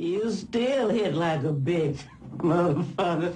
You still hit like a bitch, motherfucker.